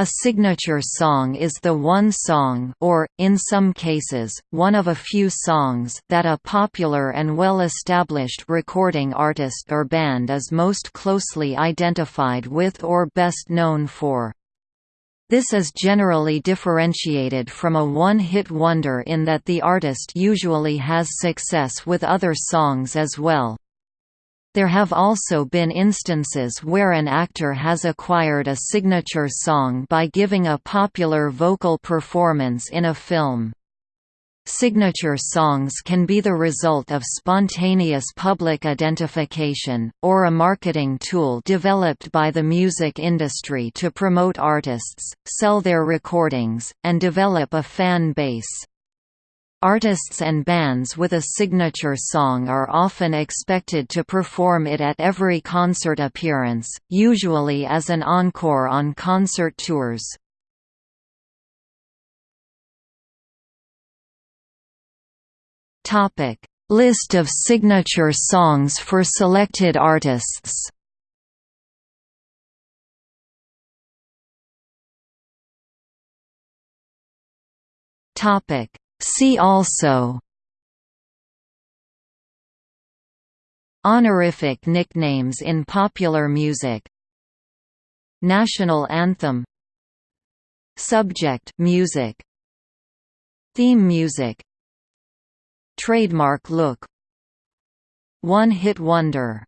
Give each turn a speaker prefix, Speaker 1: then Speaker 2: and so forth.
Speaker 1: A signature song is the one song or, in some cases, one of a few songs that a popular and well-established recording artist or band is most closely identified with or best known for. This is generally differentiated from a one-hit wonder in that the artist usually has success with other songs as well. There have also been instances where an actor has acquired a signature song by giving a popular vocal performance in a film. Signature songs can be the result of spontaneous public identification, or a marketing tool developed by the music industry to promote artists, sell their recordings, and develop a fan base. Artists and bands with a signature song are often expected to perform it at every concert appearance, usually as an encore on concert tours. List of signature songs for selected artists Topic See also Honorific nicknames in popular music National anthem Subject music Theme music Trademark look One-hit wonder